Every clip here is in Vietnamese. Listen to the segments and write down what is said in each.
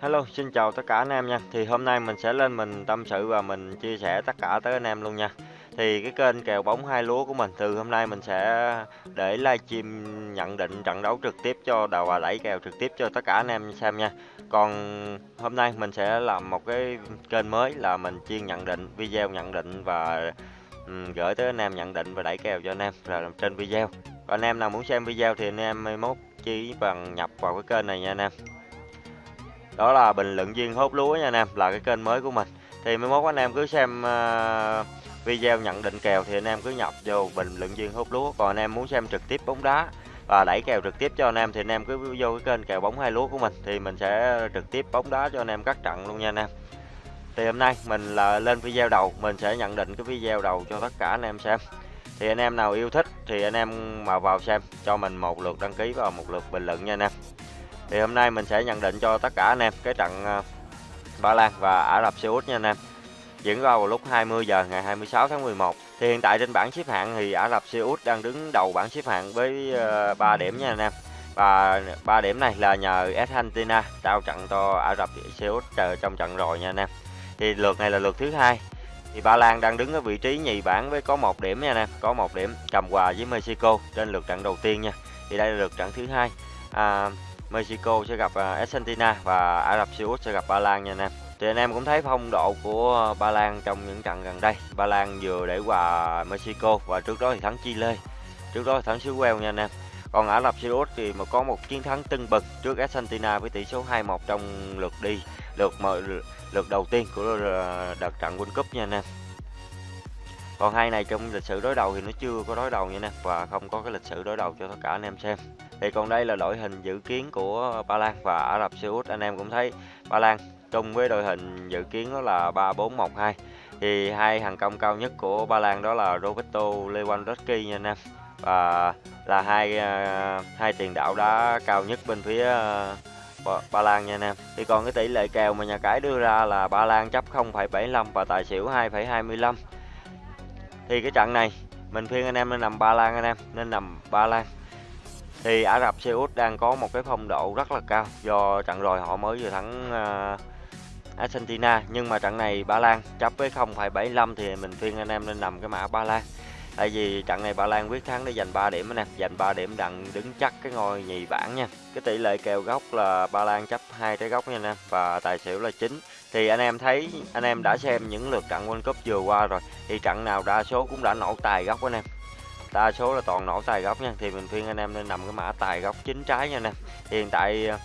Hello, xin chào tất cả anh em nha. Thì hôm nay mình sẽ lên mình tâm sự và mình chia sẻ tất cả tới anh em luôn nha. Thì cái kênh kèo bóng hai lúa của mình từ hôm nay mình sẽ để livestream nhận định trận đấu trực tiếp cho đầu và đẩy kèo trực tiếp cho tất cả anh em xem nha. Còn hôm nay mình sẽ làm một cái kênh mới là mình chuyên nhận định video nhận định và gửi tới anh em nhận định và đẩy kèo cho anh em là trên video. Còn anh em nào muốn xem video thì anh em mốt chỉ bằng nhập vào cái kênh này nha anh em đó là bình luận viên hốt lúa nha anh em là cái kênh mới của mình. Thì mấy mốt anh em cứ xem uh, video nhận định kèo thì anh em cứ nhập vô bình luận viên hốt lúa. Còn anh em muốn xem trực tiếp bóng đá và đẩy kèo trực tiếp cho anh em thì anh em cứ vô cái kênh kèo bóng hai lúa của mình. Thì mình sẽ trực tiếp bóng đá cho anh em các trận luôn nha anh em. Thì hôm nay mình là lên video đầu mình sẽ nhận định cái video đầu cho tất cả anh em xem. Thì anh em nào yêu thích thì anh em mà vào xem cho mình một lượt đăng ký và một lượt bình luận nha anh em thì hôm nay mình sẽ nhận định cho tất cả anh em cái trận ờ, Ba Lan và Ả Rập Xê Út nha anh em. Diễn ra vào lúc 20 giờ ngày 26 tháng 11 thì hiện tại trên bảng xếp hạng thì Ả Rập Xê Út đang đứng đầu bảng xếp hạng với ờ, 3 điểm nha anh em. Và 3 điểm này là nhờ Argentina trao trận cho Ả Rập Xê Út trong trận rồi nha anh em. Thì lượt này là lượt thứ hai. Thì Ba Lan đang đứng ở vị trí nhì bảng với có một điểm nha anh em có một điểm cầm hòa với Mexico trên lượt trận đầu tiên nha. Thì đây là lượt trận thứ hai. À, Mexico sẽ gặp à, Argentina và Ả Rập Xê Út sẽ gặp Ba Lan nha anh em. Thì anh em cũng thấy phong độ của Ba Lan trong những trận gần đây. Ba Lan vừa để hòa Mexico và trước đó thì thắng Chile. Trước đó thì thắng xứ Wales nha anh em. Còn Ả Rập Xê Út thì mà có một chiến thắng tưng bừng trước Argentina với tỷ số 2-1 trong lượt đi, lượt mở lượt đầu tiên của ờ, đợt trận World Cup nha anh em. Còn hai này trong lịch sử đối đầu thì nó chưa có đối đầu nha anh em và không có cái lịch sử đối đầu cho tất cả anh em xem. Thì còn đây là đội hình dự kiến của Ba Lan và Ả Rập Xê Út. Anh em cũng thấy Ba Lan chung với đội hình dự kiến đó là 3-4-1-2. Thì hai hàng công cao nhất của Ba Lan đó là Roberto Lewandowski nha anh em. Và là hai ờ, hai tiền đạo đá cao nhất bên phía ờ, Ba Lan nha anh em. Thì còn cái tỷ lệ kèo mà nhà cái đưa ra là Ba Lan chấp 0,75 và tài xỉu 2,25. Thì cái trận này mình khuyên anh em nên nằm Ba Lan anh em, nên nằm Ba Lan thì Ả Rập Xê Út đang có một cái phong độ rất là cao. Do trận rồi họ mới vừa thắng uh, Argentina. Nhưng mà trận này Ba Lan chấp với 0,75 thì mình khuyên anh em nên nằm cái mã Ba Lan. Tại vì trận này Ba Lan quyết thắng để giành 3 điểm nè. Giành 3 điểm đặng đứng chắc cái ngôi nhì bảng nha. Cái tỷ lệ kèo góc là Ba Lan chấp hai trái góc nha anh em. Và tài xỉu là chính thì anh em thấy anh em đã xem những lượt trận World Cup vừa qua rồi. Thì trận nào đa số cũng đã nổ tài góc anh em đa số là toàn nổ tài góc nha. Thì mình khuyên anh em nên nằm cái mã tài góc chính trái nha anh em. Hiện tại ờ,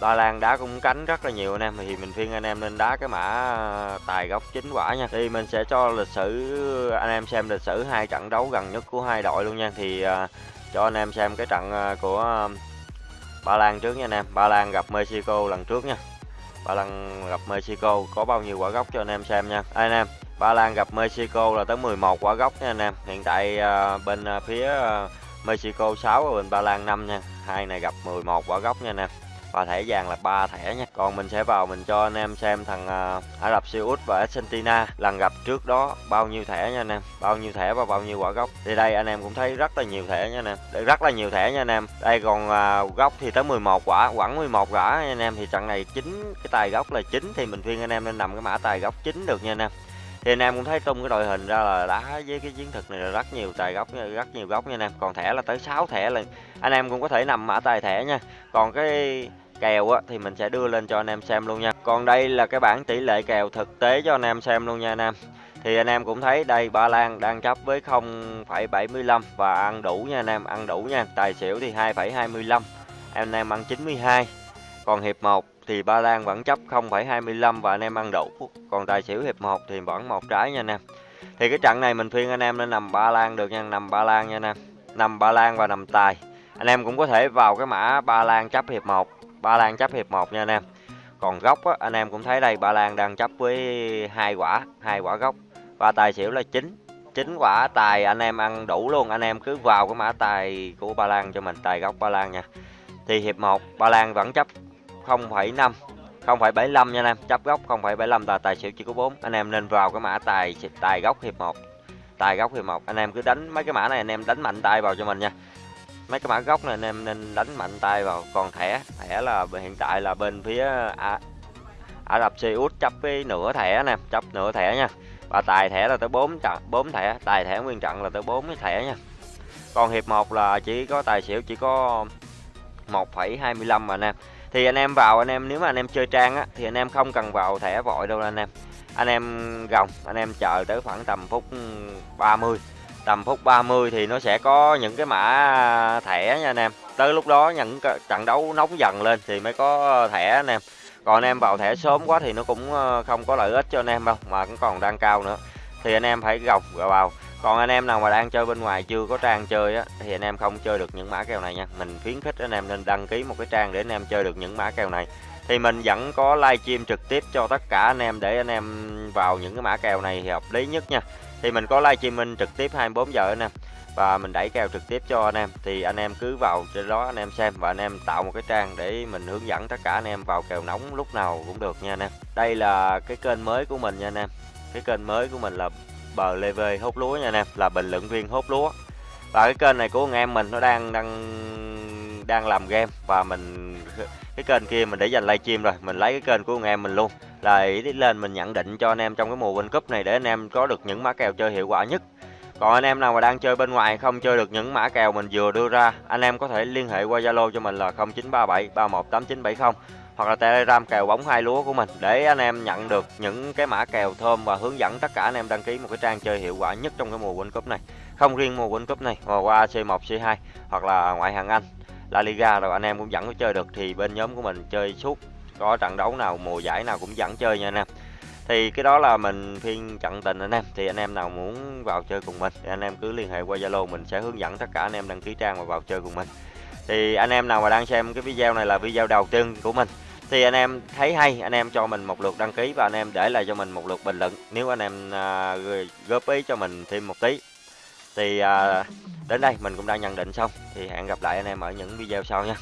Ba Lan đá cũng cánh rất là nhiều anh em. Thì mình khuyên anh em nên đá cái mã tài góc chính quả nha. Thì mình sẽ cho lịch sử anh em xem lịch sử hai trận đấu gần nhất của hai đội luôn nha. Thì uh, cho anh em xem cái trận ờ, của Ba Lan trước nha anh em. Ba Lan gặp Mexico lần trước nha. Ba Lan gặp Mexico có bao nhiêu quả góc cho anh em xem nha. Anh em Ba Lan gặp Mexico là tới 11 quả gốc nha anh em. Hiện tại uh, bên uh, phía uh, Mexico 6 và bên Ba Lan 5 nha. Hai này gặp 11 quả gốc nha anh em. Và thẻ vàng là ba thẻ nha. Còn mình sẽ vào mình cho anh em xem thằng uh, Ả Rập Xê Út và Argentina lần gặp trước đó bao nhiêu thẻ nha anh em. Bao nhiêu thẻ và bao nhiêu quả gốc Thì đây anh em cũng thấy rất là nhiều thẻ nha anh em. Rất là nhiều thẻ nha anh em. Đây còn uh, góc thì tới 11 quả, quẳng 11 quả nha anh em. Thì trận này chính cái tài gốc là chính thì mình khuyên anh em nên nằm cái mã tài gốc chính được nha anh em thì anh em cũng thấy tung cái đội hình ra là đá với cái chiến thuật này là rất nhiều tài góc rất nhiều góc nha anh em. Còn thẻ là tới 6 thẻ là anh em cũng có thể nằm mã tài thẻ nha. Còn cái kèo á thì mình sẽ đưa lên cho anh em xem luôn nha. Còn đây là cái bảng tỷ lệ kèo thực tế cho anh em xem luôn nha anh em. Thì anh em cũng thấy đây Ba Lan đang chấp với 0,75 và ăn đủ nha anh em ăn đủ nha. Tài xỉu thì 2,25 anh em ăn 92 còn hiệp 1 thì Ba Lan vẫn chấp 0,25 và anh em ăn đủ. Còn tài xỉu hiệp 1 thì vẫn một trái nha anh em. Thì cái trận này mình khuyên anh em nên nằm Ba Lan được nha, nằm Ba Lan nha anh em. Nằm Ba Lan và nằm tài. Anh em cũng có thể vào cái mã Ba Lan chấp hiệp 1, Ba Lan chấp hiệp 1 nha anh em. Còn góc á, anh em cũng thấy đây Ba Lan đang chấp với hai quả, hai quả góc và tài xỉu là 9. 9 quả tài anh em ăn đủ luôn, anh em cứ vào cái mã tài của Ba Lan cho mình, tài góc Ba Lan nha. Thì hiệp 1 Ba Lan vẫn chấp 0,5 0,75 nha anh em. Chấp góc 0,75 là tài xỉu chỉ có 4 anh em nên vào cái mã tài tài góc hiệp 1 tài góc hiệp 1 anh em cứ đánh mấy cái mã này anh em đánh mạnh tay vào cho mình nha. Mấy cái mã góc này anh em nên đánh mạnh tay vào. Còn thẻ thẻ là hiện tại là bên phía à, Ả Rập Xê Út chấp với nửa thẻ nè chấp nửa thẻ nha. Và tài thẻ là tới 4 trận 4 thẻ. Tài thẻ nguyên trận là tới 4 cái thẻ nha. Còn hiệp 1 là chỉ có tài xỉu chỉ có 1,25 mà anh em thì anh em vào, anh em, nếu mà anh em chơi trang á, thì anh em không cần vào thẻ vội đâu anh em. Anh em gồng, anh em chờ tới khoảng tầm phút 30 tầm phút 30 thì nó sẽ có những cái mã thẻ nha anh em. Tới lúc đó những trận đấu nóng dần lên thì mới có thẻ anh em. Còn anh em vào thẻ sớm quá thì nó cũng ờ, không có lợi ích cho anh em đâu, mà cũng còn đang cao nữa. Thì anh em phải gồng vào còn anh em nào mà đang chơi bên ngoài chưa có trang chơi á thì anh em không chơi được những mã kèo này nha mình khuyến khích anh em nên đăng ký một cái trang để anh em chơi được những mã kèo này thì mình vẫn có livestream trực tiếp cho tất cả anh em để anh em vào những cái mã kèo này thì hợp lý nhất nha thì mình có livestream trực tiếp 24 giờ anh em và mình đẩy kèo trực tiếp cho anh em thì anh em cứ vào trên đó anh em xem và anh em tạo một cái trang để mình hướng dẫn tất cả anh em vào kèo nóng lúc nào cũng được nha anh em đây là cái kênh mới của mình nha anh em cái kênh mới của mình là bờ lê vê hốt lúa nha anh em là bình luận viên hốt lúa. Và cái kênh này của anh em mình nó đang đang đang làm game và mình, cái kênh kia mình để dành livestream rồi, mình lấy cái kênh của anh em mình luôn. Là ý lên mình nhận định cho anh em trong cái mùa World Cup này để anh em có được những mã kèo chơi hiệu quả nhất. Còn anh em nào mà đang chơi bên ngoài không chơi được những mã kèo mình vừa đưa ra, anh em có thể liên hệ qua Zalo cho mình là 0937 318970 hoặc là Telegram kèo bóng hai lúa của mình để anh em nhận được những cái mã kèo thơm và hướng dẫn tất cả anh em đăng ký một cái trang chơi hiệu quả nhất trong cái mùa World Cup này. Không riêng mùa World Cup này mà qua C1, C2 hoặc là ngoại hạng Anh, La Liga rồi anh em cũng vẫn có chơi được thì bên nhóm của mình chơi suốt. Có trận đấu nào mùa giải nào cũng vẫn chơi nha anh em. Thì cái đó là mình phiên trận tình anh em. Thì anh em nào muốn vào chơi cùng mình thì anh em cứ liên hệ qua zalo mình sẽ hướng dẫn tất cả anh em đăng ký trang và vào chơi cùng mình. Thì anh em nào mà đang xem cái video này là video đầu tiên của mình thì anh em thấy hay anh em cho mình một lượt đăng ký và anh em để lại cho mình một lượt bình luận. Nếu anh em à, góp ý cho mình thêm một tí. Thì à, đến đây mình cũng đã nhận định xong. Thì hẹn gặp lại anh em ở những video sau nha.